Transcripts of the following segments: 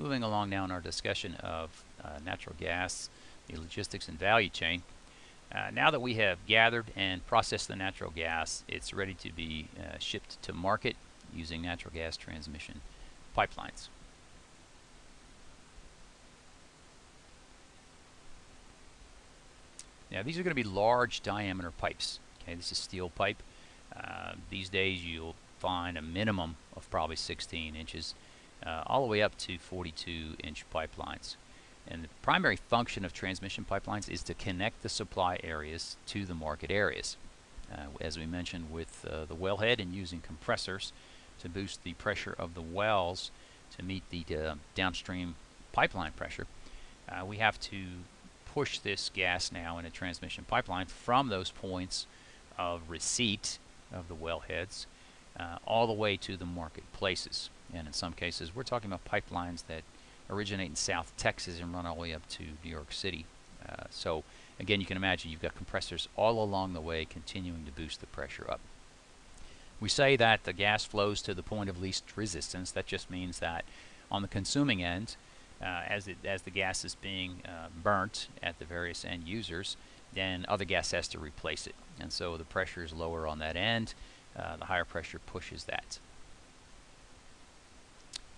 moving along now in our discussion of uh, natural gas, the logistics and value chain. Uh, now that we have gathered and processed the natural gas, it's ready to be uh, shipped to market using natural gas transmission pipelines. Now these are going to be large diameter pipes. Okay, this is steel pipe. Uh, these days you'll find a minimum of probably 16 inches, uh, all the way up to 42 inch pipelines. And the primary function of transmission pipelines is to connect the supply areas to the market areas. Uh, as we mentioned with uh, the wellhead and using compressors to boost the pressure of the wells to meet the uh, downstream pipeline pressure, uh, we have to push this gas now in a transmission pipeline from those points of receipt of the wellheads uh, all the way to the marketplaces. And in some cases, we're talking about pipelines that originate in South Texas and run all the way up to New York City. Uh, so again, you can imagine you've got compressors all along the way continuing to boost the pressure up. We say that the gas flows to the point of least resistance. That just means that on the consuming end, uh, as, it, as the gas is being uh, burnt at the various end users, then other gas has to replace it. And so the pressure is lower on that end. Uh, the higher pressure pushes that.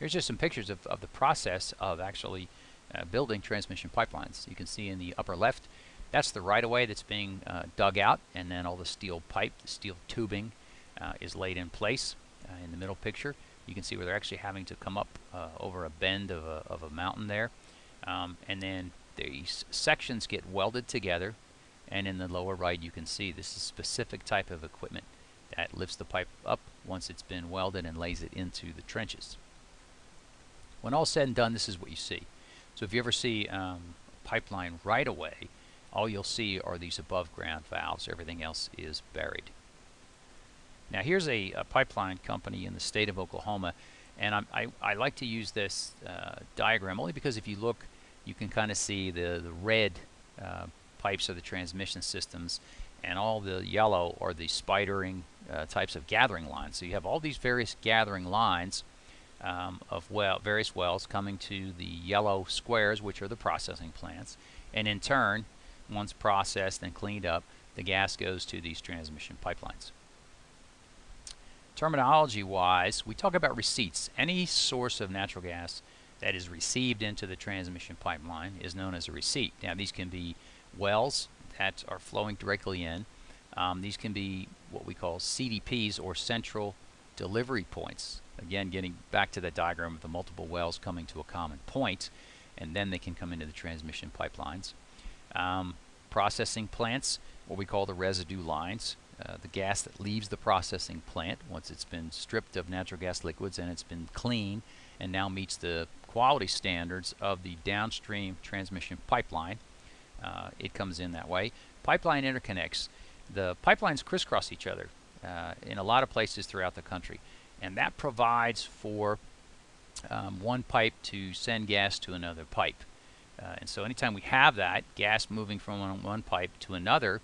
Here's just some pictures of, of the process of actually uh, building transmission pipelines. You can see in the upper left, that's the right-of-way that's being uh, dug out, and then all the steel pipe, the steel tubing uh, is laid in place. in the middle picture, you can see where they're actually having to come up uh, over a bend of a, of a mountain there. Um, and then these sections get welded together and in the lower right you can see this is a specific type of equipment that lifts the pipe up once it's been welded and lays it into the trenches. When all said and done this is what you see. So if you ever see um, pipeline right-of-way all you'll see are these above ground valves everything else is buried. Now here's a, a, pipeline company in the state of Oklahoma and I, I like to use this uh, diagram only because if you look you can kind of see the, the red uh, pipes are the transmission systems and all the yellow are the spidering uh, types of gathering lines. So you have all these various gathering lines um, of well, various wells coming to the yellow squares which are the processing plants and in turn once processed and cleaned up the gas goes to these transmission pipelines. Terminology wise, we talk about receipts. Any source of natural gas that is received into the transmission pipeline is known as a receipt. Now these can be wells that are flowing directly in. Um, these can be what we call CDPs or central delivery points. Again, getting back to the diagram of the multiple wells coming to a common point, and then they can come into the transmission pipelines. Um, processing plants, what we call the residue lines. Uh, the gas that leaves the processing plant once it's been stripped of natural gas liquids and it's been clean and now meets the quality standards of the downstream transmission pipeline. Uh, it comes in that way. Pipeline interconnects. The pipelines crisscross each other uh, in a lot of places throughout the country and that provides for um, one pipe to send gas to another pipe. Uh, and so anytime we have that gas moving from one, one pipe to another,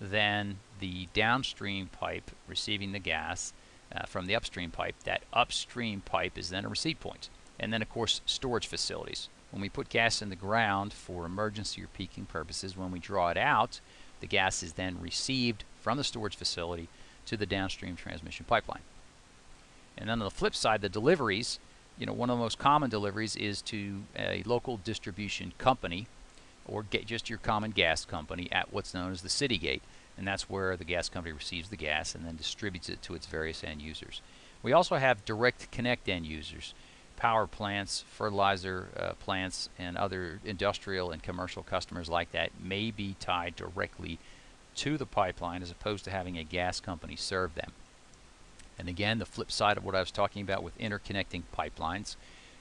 then the downstream pipe receiving the gas uh, from the upstream pipe, that upstream pipe is then a receipt point. And then, of course, storage facilities. When we put gas in the ground for emergency or peaking purposes, when we draw it out, the gas is then received from the storage facility to the downstream transmission pipeline. And then on the flip side, the deliveries, you know, one of the most common deliveries is to a local distribution company or get just your common gas company at what's known as the city gate and that's where the gas company receives the gas and then distributes it to its various end users. We also have direct connect end users, power plants, fertilizer uh, plants, and other industrial and commercial customers like that may be tied directly to the pipeline as opposed to having a gas company serve them. And again, the flip side of what I was talking about with interconnecting pipelines,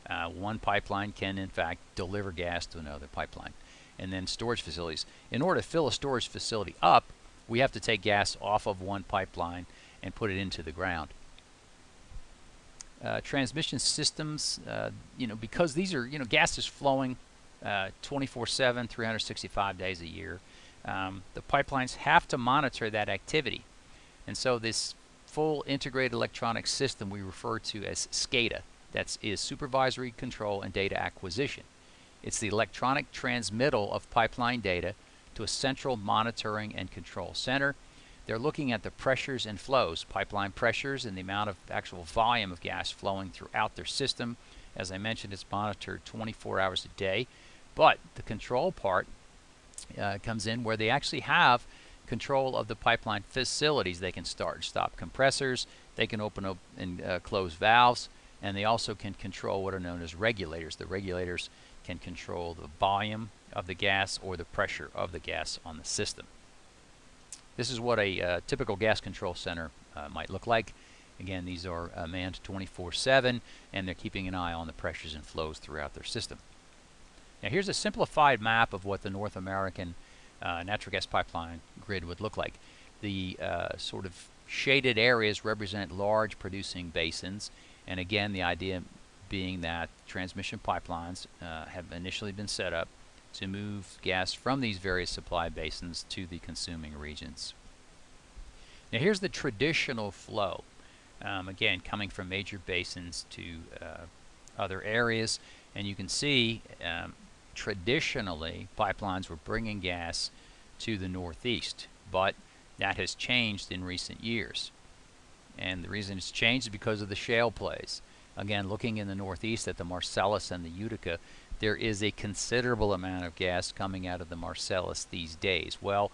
uh, one pipeline can in fact deliver gas to another pipeline. And then storage facilities. In order to fill a storage facility up, we have to take gas off of one pipeline and put it into the ground. Uh, transmission systems, uh, you know, because these are, you know, gas is flowing 24-7, uh, 365 days a year. Um, the pipelines have to monitor that activity. And so this full integrated electronic system we refer to as SCADA, that is supervisory control and data acquisition. It's the electronic transmittal of pipeline data to a central monitoring and control center. They're looking at the pressures and flows, pipeline pressures and the amount of actual volume of gas flowing throughout their system. As I mentioned, it's monitored 24 hours a day. But the control part uh, comes in where they actually have control of the pipeline facilities. They can start and stop compressors, they can open up and uh, close valves, and they also can control what are known as regulators. The regulators can control the volume of the gas or the pressure of the gas on the system. This is what a uh, typical gas control center uh, might look like. Again, these are uh, manned 24-7, and they're keeping an eye on the pressures and flows throughout their system. Now here's a simplified map of what the North American uh, natural gas pipeline grid would look like. The uh, sort of shaded areas represent large producing basins, and again, the idea being that transmission pipelines uh, have initially been set up to move gas from these various supply basins to the consuming regions. Now here's the traditional flow. Um, again, coming from major basins to uh, other areas, and you can see um, traditionally pipelines were bringing gas to the northeast, but that has changed in recent years. And the reason it's changed is because of the shale plays. Again, looking in the northeast at the Marcellus and the Utica, there is a considerable amount of gas coming out of the Marcellus these days. Well,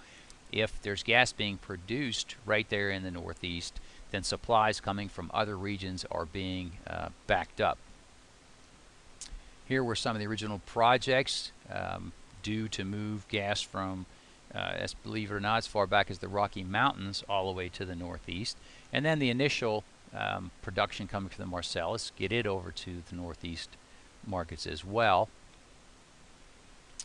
if there's gas being produced right there in the northeast, then supplies coming from other regions are being uh, backed up. Here were some of the original projects um, due to move gas from uh, as believe it or not, as far back as the Rocky Mountains all the way to the northeast. And then the initial um, production coming from the Marcellus, get it over to the northeast markets as well.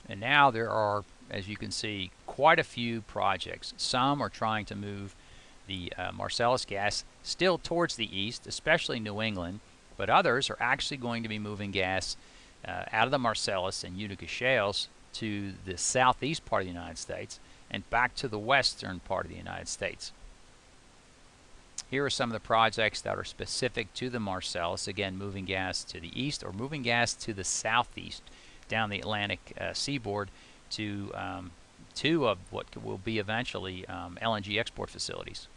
And now there are, as you can see, quite a few projects. Some are trying to move the uh, Marcellus gas still towards the east, especially New England, but others are actually going to be moving gas uh, out of the Marcellus and Utica shales to the southeast part of the United States and back to the western part of the United States. Here are some of the projects that are specific to the Marcellus. Again, moving gas to the east or moving gas to the southeast down the Atlantic uh, seaboard to um, two of what will be eventually um, LNG export facilities.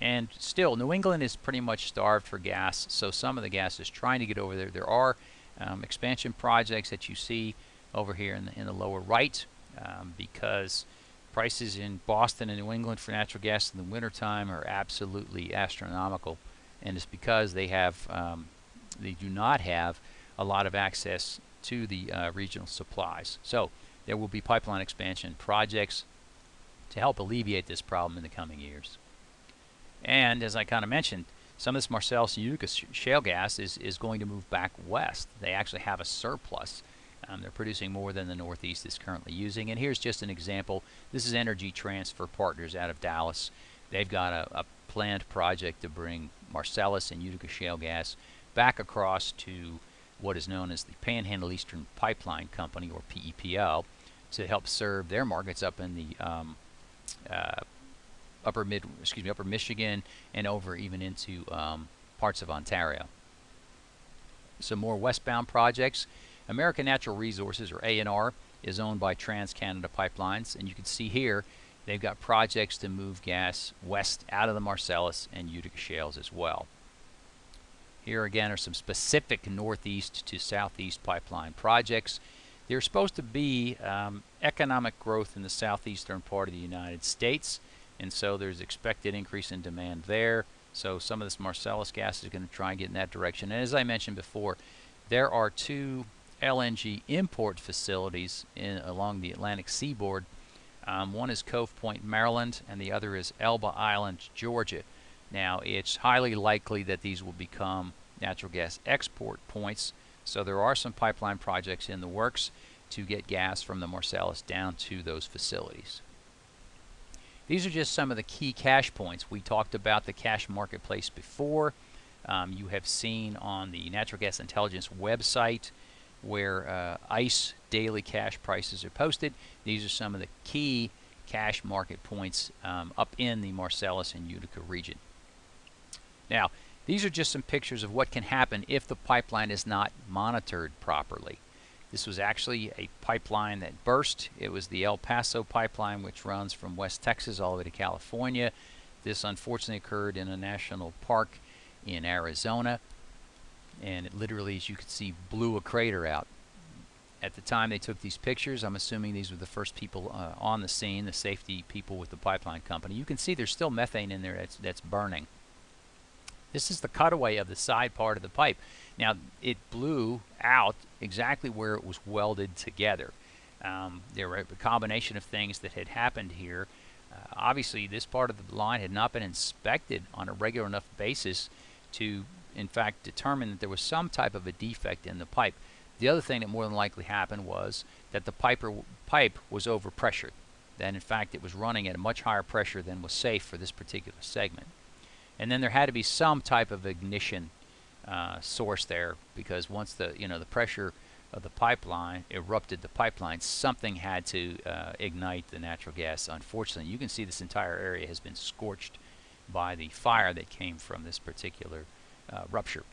And still, New England is pretty much starved for gas, so some of the gas is trying to get over there. There are um, expansion projects that you see over here in the, in the lower right um, because prices in Boston and New England for natural gas in the wintertime are absolutely astronomical and it's because they have um, they do not have a lot of access to the uh, regional supplies. So there will be pipeline expansion projects to help alleviate this problem in the coming years. And as I kind of mentioned, some of this Marcellus Utica shale gas is, is going to move back west. They actually have a surplus um, they're producing more than the Northeast is currently using. And here's just an example. This is Energy Transfer Partners out of Dallas. They've got a, a planned project to bring Marcellus and Utica shale gas back across to what is known as the Panhandle Eastern Pipeline Company, or PEPL, to help serve their markets up in the um, uh, upper mid, excuse me, upper Michigan and over even into um, parts of Ontario. Some more westbound projects. American Natural Resources, or ANR, is owned by TransCanada Pipelines, and you can see here they've got projects to move gas west out of the Marcellus and Utica shales as well. Here again are some specific northeast to southeast pipeline projects. There's supposed to be um, economic growth in the southeastern part of the United States, and so there's expected increase in demand there. So some of this Marcellus gas is going to try and get in that direction. And as I mentioned before, there are two LNG import facilities in, along the Atlantic seaboard. Um, one is Cove Point, Maryland, and the other is Elba Island, Georgia. Now, it's highly likely that these will become natural gas export points, so there are some pipeline projects in the works to get gas from the Marcellus down to those facilities. These are just some of the key cash points. We talked about the cash marketplace before. Um, you have seen on the Natural Gas Intelligence website where uh, ICE daily cash prices are posted. These are some of the key cash market points um, up in the Marcellus and Utica region. Now, These are just some pictures of what can happen if the pipeline is not monitored properly. This was actually a pipeline that burst. It was the El Paso pipeline, which runs from West Texas all the way to California. This unfortunately occurred in a national park in Arizona, and it literally, as you can see, blew a crater out. At the time they took these pictures, I'm assuming these were the first people uh, on the scene, the safety people with the pipeline company. You can see there's still methane in there that's, that's burning. This is the cutaway of the side part of the pipe. Now, it blew out exactly where it was welded together. Um, there were a combination of things that had happened here. Uh, obviously, this part of the line had not been inspected on a regular enough basis to, in fact, determine that there was some type of a defect in the pipe. The other thing that more than likely happened was that the piper, pipe was overpressured. That, in fact, it was running at a much higher pressure than was safe for this particular segment. And then there had to be some type of ignition uh, source there because once the you know the pressure of the pipeline erupted the pipeline, something had to uh, ignite the natural gas. Unfortunately, you can see this entire area has been scorched by the fire that came from this particular uh, rupture.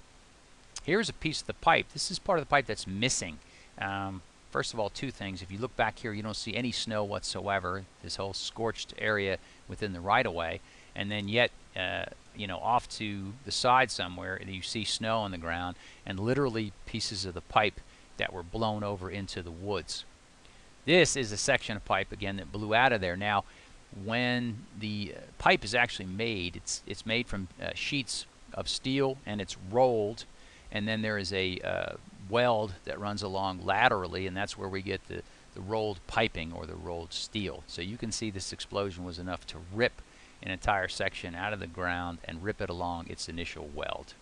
Here's a piece of the pipe. This is part of the pipe that's missing. Um, first of all, two things. If you look back here, you don't see any snow whatsoever. This whole scorched area within the right-of-way, and then yet uh, you know, off to the side somewhere, and you see snow on the ground and literally pieces of the pipe that were blown over into the woods. This is a section of pipe again that blew out of there. Now, when the uh, pipe is actually made, it's it's made from uh, sheets of steel and it's rolled, and then there is a uh, weld that runs along laterally, and that's where we get the the rolled piping or the rolled steel. So you can see this explosion was enough to rip an entire section out of the ground and rip it along its initial weld.